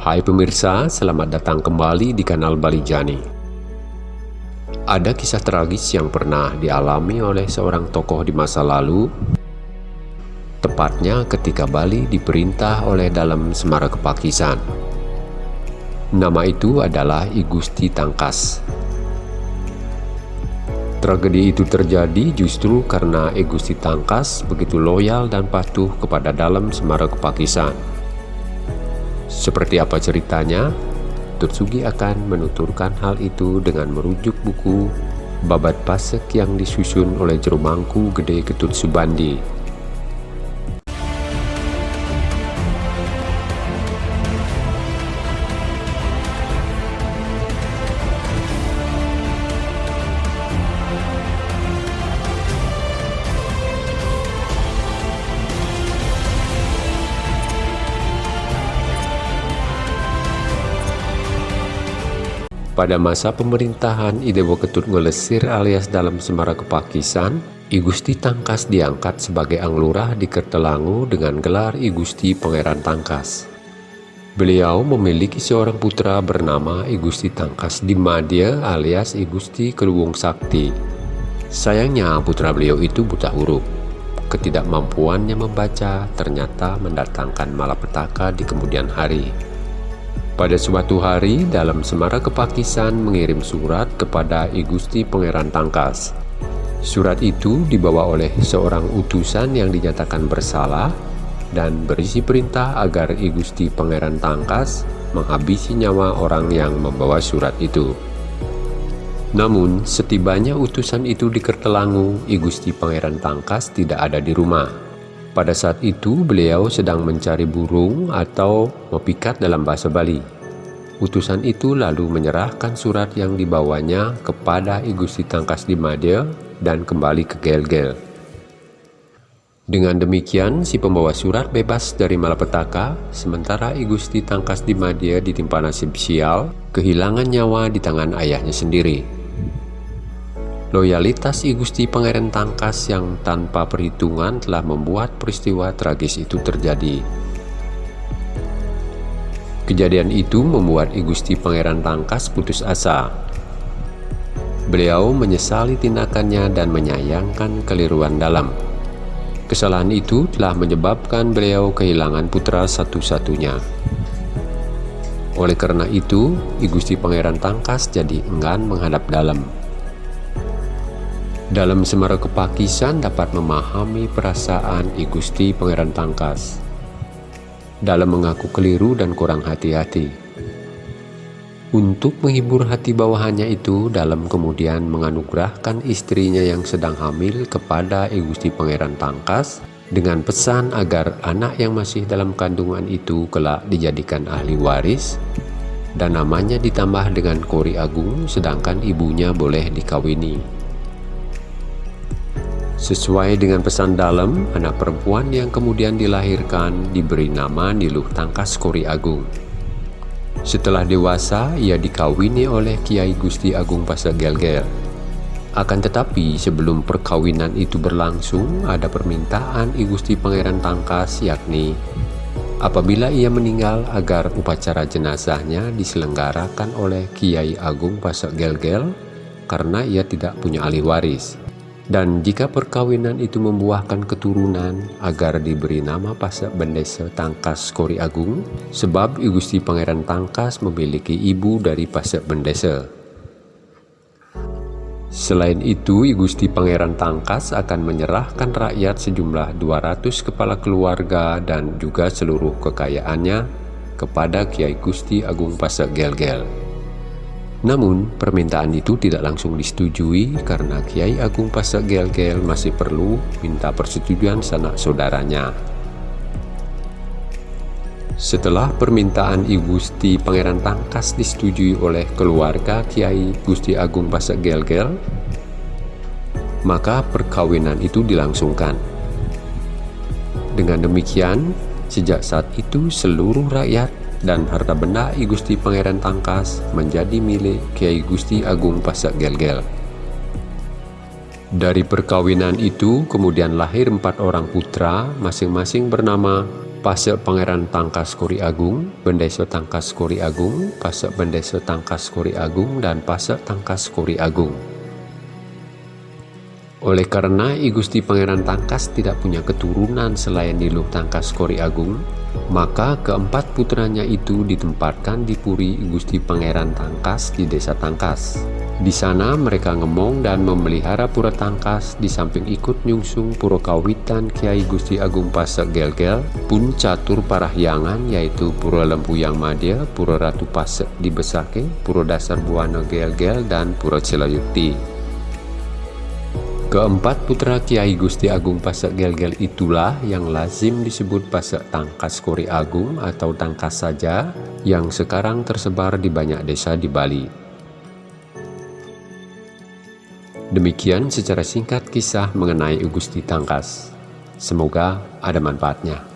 Hai pemirsa, selamat datang kembali di kanal Balijani. Ada kisah tragis yang pernah dialami oleh seorang tokoh di masa lalu, tepatnya ketika Bali diperintah oleh dalam Semara Kepakisan. Nama itu adalah I Gusti Tangkas. Tragedi itu terjadi justru karena I Gusti Tangkas begitu loyal dan patuh kepada dalam Semara Kepakisan. Seperti apa ceritanya? Tutsugi akan menuturkan hal itu dengan merujuk buku Babat Pasek yang disusun oleh Jerumangku Gede Ketut Subandi Pada masa pemerintahan Idewo Ketut Ngelesir alias dalam Semara Kepakisan, I Gusti Tangkas diangkat sebagai Anglurah di Kertelangu dengan gelar I Gusti Pangeran Tangkas. Beliau memiliki seorang putra bernama I Gusti Tangkas Dimadya alias I Gusti Keluwung Sakti. Sayangnya putra beliau itu buta huruf. Ketidakmampuannya membaca ternyata mendatangkan malapetaka di kemudian hari. Pada suatu hari, dalam Semara Kepakisan mengirim surat kepada I Gusti Pangeran Tangkas. Surat itu dibawa oleh seorang utusan yang dinyatakan bersalah dan berisi perintah agar I Gusti Pangeran Tangkas menghabisi nyawa orang yang membawa surat itu. Namun, setibanya utusan itu di Kertelangu, I Gusti Pangeran Tangkas tidak ada di rumah. Pada saat itu beliau sedang mencari burung atau mepikat dalam bahasa Bali. Utusan itu lalu menyerahkan surat yang dibawanya kepada I Gusti Tangkas di Madya dan kembali ke Gel-Gel. Dengan demikian, si pembawa surat bebas dari malapetaka, sementara I Gusti Tangkas di Madya ditimpa nasib sial, kehilangan nyawa di tangan ayahnya sendiri. Loyalitas I Gusti Pangeran Tangkas yang tanpa perhitungan telah membuat peristiwa tragis itu terjadi. Kejadian itu membuat I Gusti Pangeran Tangkas putus asa. Beliau menyesali tindakannya dan menyayangkan keliruan dalam. Kesalahan itu telah menyebabkan beliau kehilangan putra satu-satunya. Oleh karena itu, I Gusti Pangeran Tangkas jadi enggan menghadap dalam. Dalam Semara Kepakisan dapat memahami perasaan I Pangeran Tangkas dalam mengaku keliru dan kurang hati-hati. Untuk menghibur hati bawahannya itu, dalam kemudian menganugerahkan istrinya yang sedang hamil kepada I Pangeran Tangkas dengan pesan agar anak yang masih dalam kandungan itu kelak dijadikan ahli waris dan namanya ditambah dengan Kori Agung sedangkan ibunya boleh dikawini. Sesuai dengan pesan dalam, anak perempuan yang kemudian dilahirkan diberi nama Niluh Tangkas Kori Agung. Setelah dewasa, ia dikawini oleh Kiai Gusti Agung Pasegelgel. Akan tetapi, sebelum perkawinan itu berlangsung, ada permintaan I Gusti Pangeran Tangkas, yakni apabila ia meninggal agar upacara jenazahnya diselenggarakan oleh Kiai Agung Pasegelgel karena ia tidak punya ahli waris. Dan jika perkawinan itu membuahkan keturunan agar diberi nama Pasak Bendesa Tangkas Kori Agung sebab Gusti Pangeran Tangkas memiliki ibu dari Pasak Bendesa. Selain itu, Gusti Pangeran Tangkas akan menyerahkan rakyat sejumlah 200 kepala keluarga dan juga seluruh kekayaannya kepada Kiai Gusti Agung Pasak Gel-Gel. Namun, permintaan itu tidak langsung disetujui karena Kiai Agung Pasak Gel-Gel masih perlu minta persetujuan sanak saudaranya. Setelah permintaan I Gusti Pangeran Tangkas disetujui oleh keluarga Kiai Gusti Agung Pasak Gel-Gel, maka perkawinan itu dilangsungkan. Dengan demikian, sejak saat itu seluruh rakyat dan harta benda I Gusti Pangeran Tangkas menjadi milik Kiai Gusti Agung Pasak Gel-Gel. Dari perkawinan itu kemudian lahir empat orang putra masing-masing bernama Pasek Pangeran Tangkas Kori Agung, Bendeso Tangkas Kori Agung, Pasek Bendeso Tangkas Kori Agung, dan Pasek Tangkas Kori Agung. Oleh karena I Gusti Pangeran Tangkas tidak punya keturunan selain Niluk Tangkas Kori Agung, maka keempat putranya itu ditempatkan di Puri Gusti Pangeran Tangkas di Desa Tangkas. Di sana mereka ngemong dan memelihara pura tangkas di samping ikut nyungsung pura kawitan Kiai Gusti Agung Pasek Gelgel pun catur parahyangan yaitu pura Lempuyang Madya, pura Ratu Pasek di Besake, pura Dasar Buana Gelgel dan pura Cilayukti. Keempat putra Kiai Gusti Agung Pasek Gelgel itulah yang lazim disebut Pasek Tangkas Kori Agung atau Tangkas saja yang sekarang tersebar di banyak desa di Bali. Demikian secara singkat kisah mengenai Gusti Tangkas. Semoga ada manfaatnya.